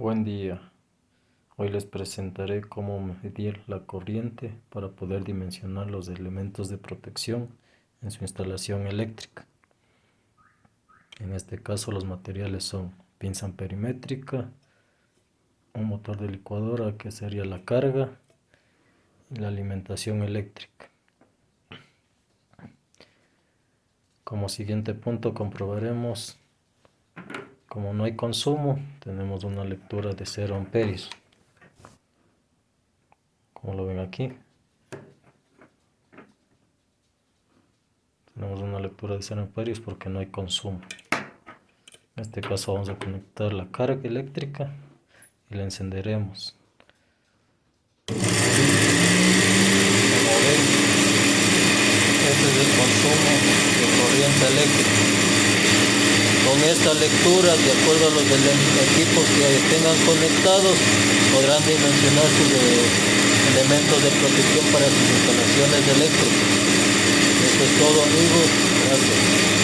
Buen día. Hoy les presentaré cómo medir la corriente para poder dimensionar los elementos de protección en su instalación eléctrica. En este caso los materiales son pinza perimétrica, un motor de licuadora que sería la carga y la alimentación eléctrica. Como siguiente punto comprobaremos como no hay consumo, tenemos una lectura de 0 amperios. Como lo ven aquí. Tenemos una lectura de 0 amperios porque no hay consumo. En este caso vamos a conectar la carga eléctrica y la encenderemos. Este es el consumo de corriente eléctrica. Con esta lectura, de acuerdo a los equipos que tengan conectados, podrán dimensionar sus eh, elementos de protección para sus instalaciones eléctricas. Eso es todo amigos, gracias.